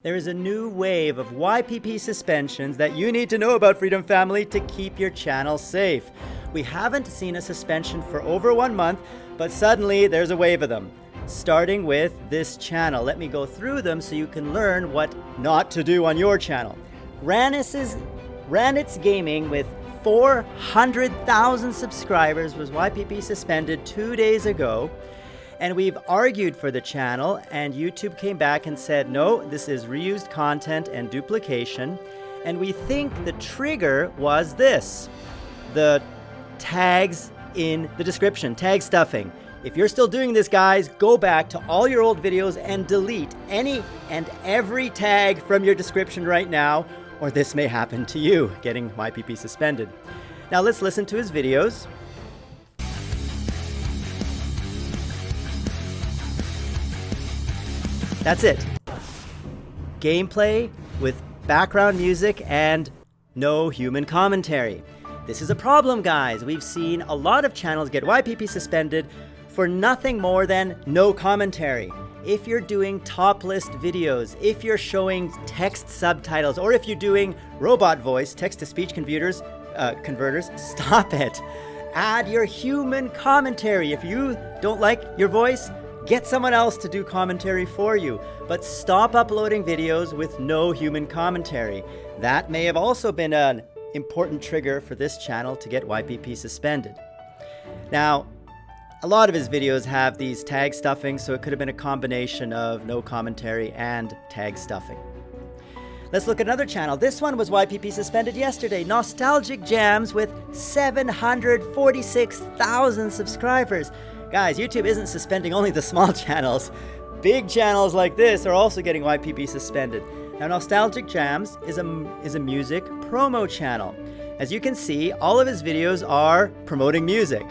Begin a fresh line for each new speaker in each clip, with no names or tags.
There is a new wave of YPP suspensions that you need to know about Freedom Family to keep your channel safe. We haven't seen a suspension for over one month, but suddenly there's a wave of them. Starting with this channel. Let me go through them so you can learn what not to do on your channel. Ranis's, Ranitz Gaming with 400,000 subscribers was YPP suspended two days ago and we've argued for the channel and YouTube came back and said, no, this is reused content and duplication. And we think the trigger was this, the tags in the description, tag stuffing. If you're still doing this, guys, go back to all your old videos and delete any and every tag from your description right now, or this may happen to you, getting YPP suspended. Now let's listen to his videos. That's it. Gameplay with background music and no human commentary. This is a problem, guys. We've seen a lot of channels get YPP suspended for nothing more than no commentary. If you're doing top list videos, if you're showing text subtitles, or if you're doing robot voice, text-to-speech converters, uh, converters, stop it. Add your human commentary. If you don't like your voice, Get someone else to do commentary for you, but stop uploading videos with no human commentary. That may have also been an important trigger for this channel to get YPP suspended. Now, a lot of his videos have these tag stuffing, so it could have been a combination of no commentary and tag stuffing. Let's look at another channel. This one was YPP suspended yesterday. Nostalgic Jams with 746,000 subscribers. Guys, YouTube isn't suspending only the small channels. Big channels like this are also getting YPP suspended. Now, Nostalgic Jams is a, is a music promo channel. As you can see, all of his videos are promoting music.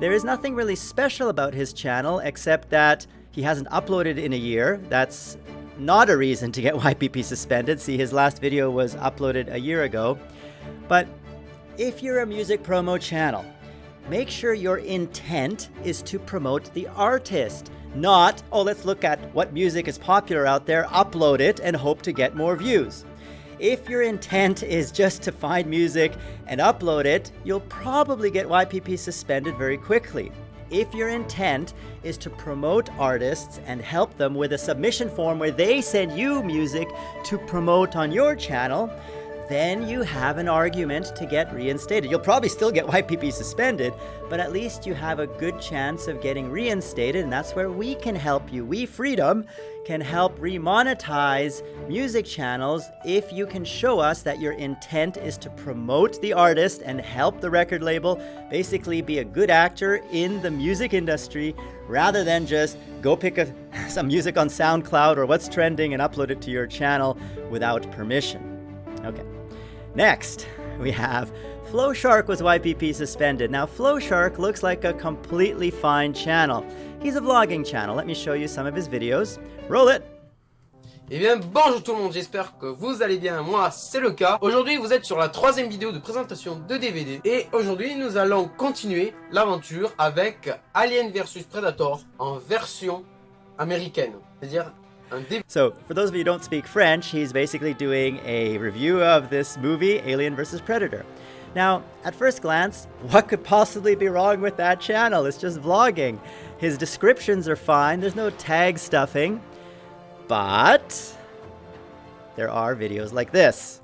There is nothing really special about his channel except that he hasn't uploaded in a year. That's not a reason to get YPP suspended. See, his last video was uploaded a year ago. But if you're a music promo channel, make sure your intent is to promote the artist, not, oh, let's look at what music is popular out there, upload it, and hope to get more views. If your intent is just to find music and upload it, you'll probably get YPP suspended very quickly. If your intent is to promote artists and help them with a submission form where they send you music to promote on your channel, then you have an argument to get reinstated. You'll probably still get YPP suspended, but at least you have a good chance of getting reinstated, and that's where we can help you. We, Freedom, can help remonetize music channels if you can show us that your intent is to promote the artist and help the record label basically be a good actor in the music industry rather than just go pick a, some music on SoundCloud or what's trending and upload it to your channel without permission. Okay. Next, we have Flowshark was YPP suspended. Now Flowshark looks like a completely fine channel. He's a vlogging channel. Let me show you some of his videos. Roll it!
Eh bien bonjour tout le monde, j'espère que vous allez bien, moi c'est le cas. Aujourd'hui vous êtes sur la troisième vidéo de présentation de DVD et aujourd'hui nous allons continuer l'aventure avec Alien vs Predator en version américaine, c'est-à-dire
So, for those of you who don't speak French, he's basically doing a review of this movie, Alien vs. Predator. Now, at first glance, what could possibly be wrong with that channel? It's just vlogging. His descriptions are fine, there's no tag stuffing, but there are videos like this.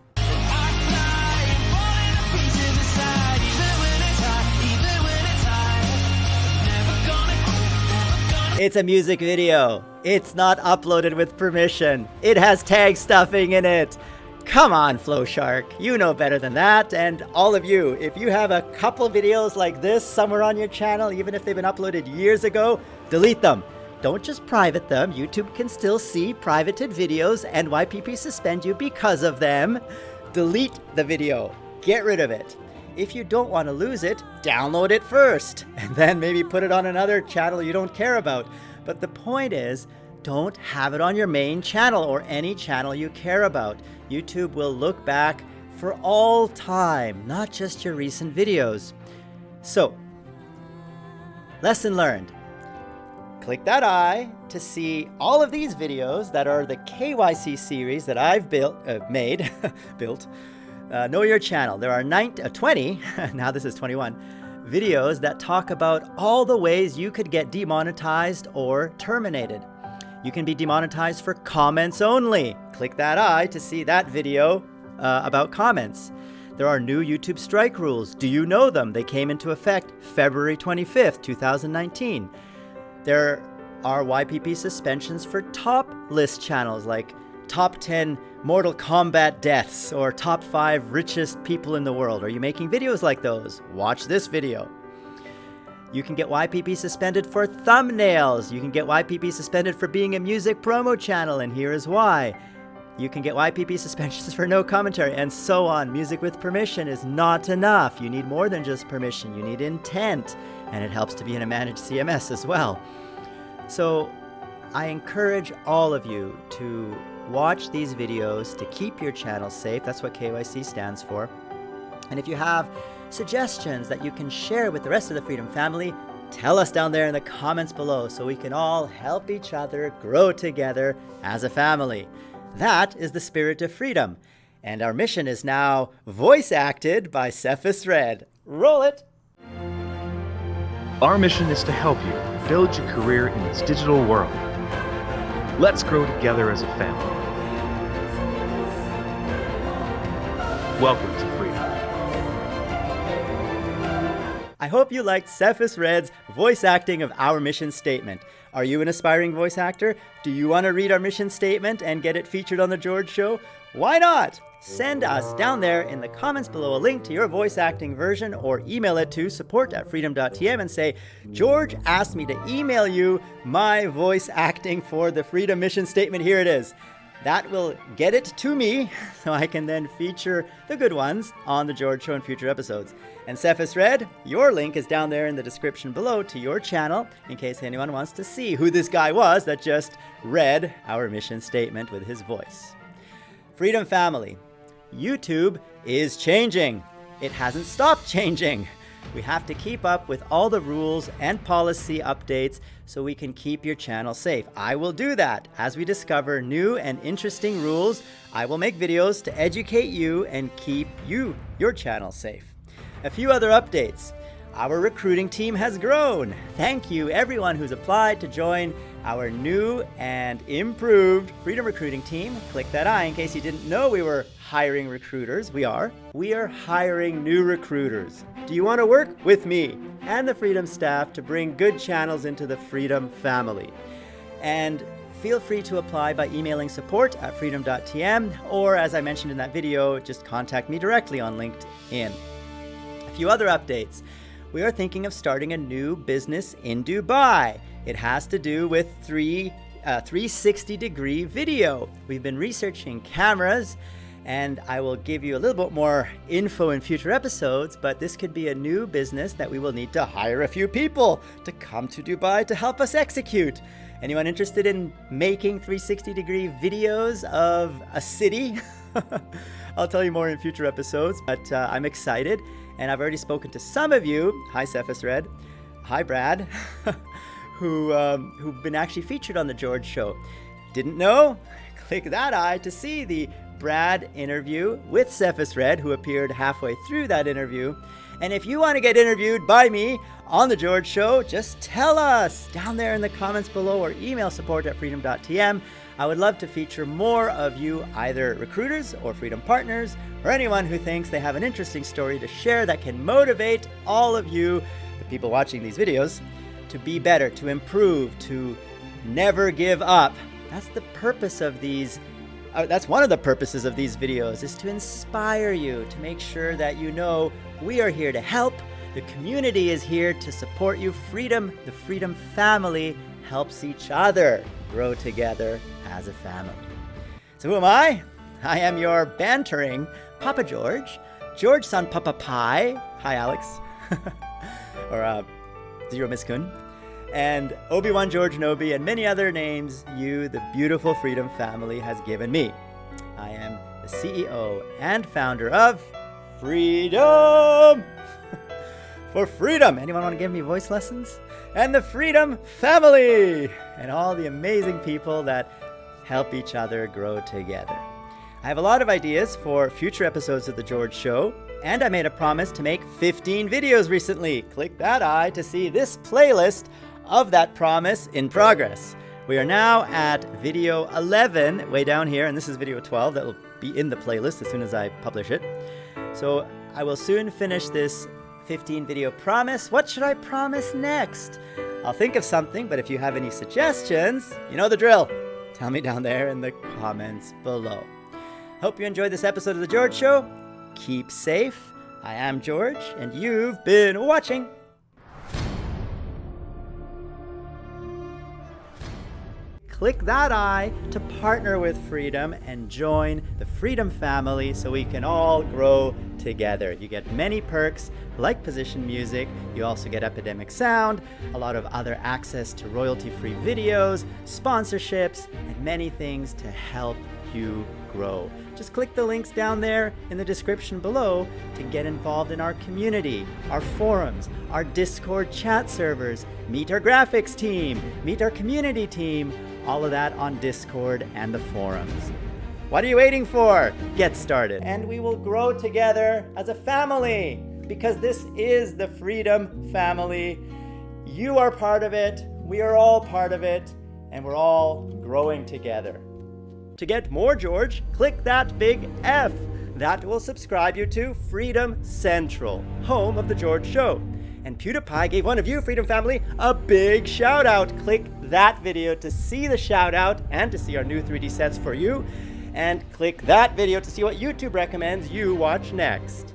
It's a music video. It's not uploaded with permission. It has tag stuffing in it. Come on, Flowshark. You know better than that. And all of you, if you have a couple videos like this somewhere on your channel, even if they've been uploaded years ago, delete them. Don't just private them. YouTube can still see privated videos and YPP suspend you because of them. Delete the video. Get rid of it. If you don't want to lose it, download it first, and then maybe put it on another channel you don't care about. But the point is, don't have it on your main channel or any channel you care about. YouTube will look back for all time, not just your recent videos. So, lesson learned. click that eye to see all of these videos that are the KYC series that I've built, uh, made, built. Uh, know your channel. There are 90, uh, 20, now this is 21, videos that talk about all the ways you could get demonetized or terminated. You can be demonetized for comments only. Click that eye to see that video uh, about comments. There are new YouTube strike rules. Do you know them? They came into effect February 25th, 2019. There are YPP suspensions for top list channels like top 10 Mortal Kombat deaths or top 5 richest people in the world. Are you making videos like those? Watch this video. You can get YPP suspended for thumbnails. You can get YPP suspended for being a music promo channel, and here is why. You can get YPP suspensions for no commentary, and so on. Music with permission is not enough. You need more than just permission, you need intent, and it helps to be in a managed CMS as well. So I encourage all of you to watch these videos to keep your channel safe. That's what KYC stands for. And if you have suggestions that you can share with the rest of the Freedom family, tell us down there in the comments below so we can all help each other grow together as a family. That is the spirit of freedom. And our mission is now voice acted by Cephas Red. Roll it!
Our mission is to help you build your career in this digital world. Let's grow together as a family. Welcome to Freedom.
I hope you liked Cephas Red's voice acting of our mission statement. Are you an aspiring voice actor? Do you want to read our mission statement and get it featured on The George Show? Why not? Send us down there in the comments below a link to your voice acting version or email it to support at freedom.tm and say, George asked me to email you my voice acting for the Freedom Mission Statement. Here it is. That will get it to me so I can then feature the good ones on The George Show in future episodes. And Cephas Red, your link is down there in the description below to your channel in case anyone wants to see who this guy was that just read our mission statement with his voice. Freedom Family, YouTube is changing. It hasn't stopped changing. We have to keep up with all the rules and policy updates so we can keep your channel safe. I will do that. As we discover new and interesting rules, I will make videos to educate you and keep you, your channel safe. A few other updates. Our recruiting team has grown. Thank you everyone who's applied to join our new and improved Freedom Recruiting team. Click that eye in case you didn't know we were hiring recruiters. We are. We are hiring new recruiters. Do you want to work with me and the Freedom staff to bring good channels into the Freedom family? And feel free to apply by emailing support at freedom.tm or as I mentioned in that video, just contact me directly on LinkedIn. A few other updates we are thinking of starting a new business in Dubai. It has to do with three, uh, 360 degree video. We've been researching cameras and I will give you a little bit more info in future episodes, but this could be a new business that we will need to hire a few people to come to Dubai to help us execute. Anyone interested in making 360 degree videos of a city? I'll tell you more in future episodes, but uh, I'm excited and I've already spoken to some of you. Hi, Cephas Red. Hi, Brad, who, um, who've been actually featured on The George Show. Didn't know? Click that eye to see the Brad interview with Cephas Red, who appeared halfway through that interview. And if you want to get interviewed by me on The George Show, just tell us down there in the comments below or email support at freedom.tm. I would love to feature more of you, either recruiters or freedom partners, or anyone who thinks they have an interesting story to share that can motivate all of you, the people watching these videos, to be better, to improve, to never give up. That's the purpose of these uh, that's one of the purposes of these videos is to inspire you to make sure that you know we are here to help the community is here to support you freedom the freedom family helps each other grow together as a family. So who am I? I am your bantering Papa George, George San Papa Pi. Hi, Alex. or uh, Zero Miskun. And Obi-Wan George Nobi and many other names you, the beautiful Freedom family, has given me. I am the CEO and founder of Freedom! For freedom! Anyone want to give me voice lessons? and the Freedom family, and all the amazing people that help each other grow together. I have a lot of ideas for future episodes of The George Show, and I made a promise to make 15 videos recently. Click that eye to see this playlist of that promise in progress. We are now at video 11, way down here, and this is video 12 that will be in the playlist as soon as I publish it. So I will soon finish this 15 video promise. What should I promise next? I'll think of something, but if you have any suggestions, you know the drill. Tell me down there in the comments below. Hope you enjoyed this episode of The George Show. Keep safe. I am George, and you've been watching. Click that eye to partner with Freedom and join the Freedom family so we can all grow together. You get many perks like position music, you also get Epidemic Sound, a lot of other access to royalty free videos, sponsorships, and many things to help you grow. Just click the links down there in the description below to get involved in our community, our forums, our Discord chat servers, meet our graphics team, meet our community team, all of that on Discord and the forums. What are you waiting for? Get started. And we will grow together as a family because this is the Freedom family. You are part of it, we are all part of it, and we're all growing together. To get more George, click that big F. That will subscribe you to Freedom Central, home of The George Show. And PewDiePie gave one of you, Freedom Family, a big shout out. Click that video to see the shout out and to see our new 3D sets for you. And click that video to see what YouTube recommends you watch next.